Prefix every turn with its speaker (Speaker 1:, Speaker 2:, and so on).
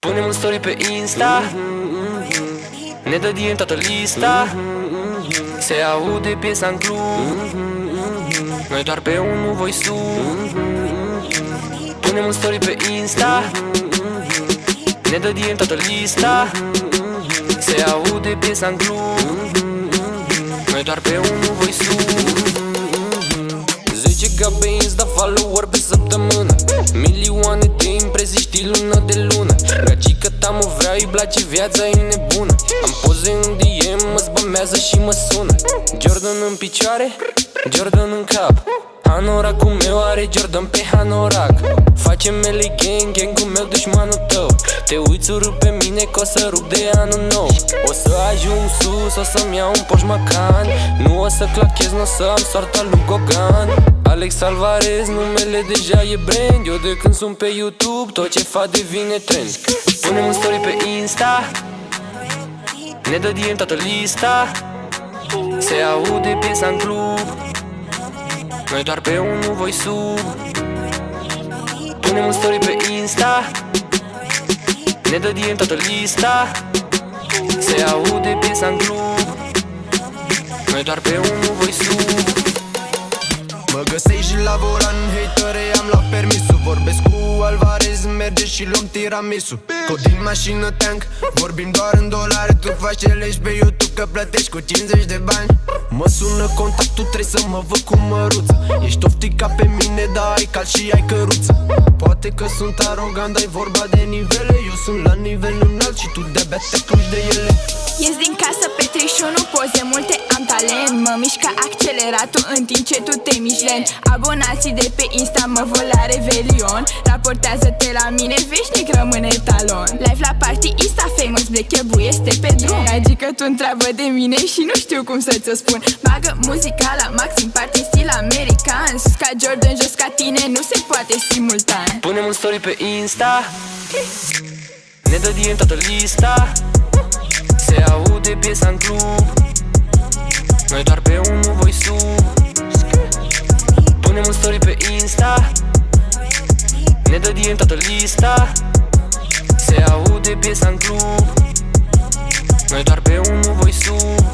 Speaker 1: Punem un story pe Insta. Ne dă DM toată lista. Se aude piesa în club. Noi doar pe unul voi sub Punem un story pe Insta. Ne dă DM toată lista. Se aude piesa în club. Noi doar pe unul voi sub 10 ga pe Insta follower pe săptămână. Milioane de impresii știi lună de lună. Gagica ta mă vrea, îi place viața, e nebună. Am poze în DM, mă zbămează și mă sună. Jordan în picioare, Jordan în cap. Hanoracul meu are Jordan pe hanorac Facem mele gang, gang-ul meu dușmanul tău Te uiți urât pe mine că o să rup de anul nou. O să ajung sus, o să-mi iau un poș macan. Nu o să clachez, nu o să am soarta lui Gogan. Alex Alvarez, numele deja e brand. Eu de când sunt pe YouTube, tot ce fac devine trend. Punem un story pe Insta. Ne dă DM toată lista. Se aude piesa în club. Noi doar pe unul voi sub. Punem un story pe Insta Ne dă DM toată lista Se aude piesa în club Noi doar pe unul voi sub
Speaker 2: Mă găsești la volan, hatere, am luat permisul. Vorbesc cu Alvarez, merge și luăm tiramisu Cod din mașină tank, vorbim doar în dolari. Tu faci challenge pe YouTube că plătești cu 50 de bani. Mă sună contactul, trebuie să mă văd cu măruță. Ești oftica pe mine, dar ai cal și ai căruță. Poate că sunt arogant, dar e vorba de nivele. Eu sunt la nivel înalt și tu de-abia te pluși de ele
Speaker 3: acceleratul în timp ce tu te miști lent. Abonații de pe Insta mă vor la Revelion. Raportează-te la mine, veșnic rămâne talon. Live la party, Insta famous, Black Ebu este pe drum. Adică tu întreabă de mine și nu știu cum să ți-o spun. Bagă muzica la maxim, party stil american. Sus ca Jordan, jos ca tine, nu se poate simultan.
Speaker 1: Punem un story pe Insta. Ne dă DM toată lista. Se aude piesa în club. Noi doar pe un story pe Insta. Ne dă DM toată lista. Se aude piesa în club. Noi doar pe unul voi sub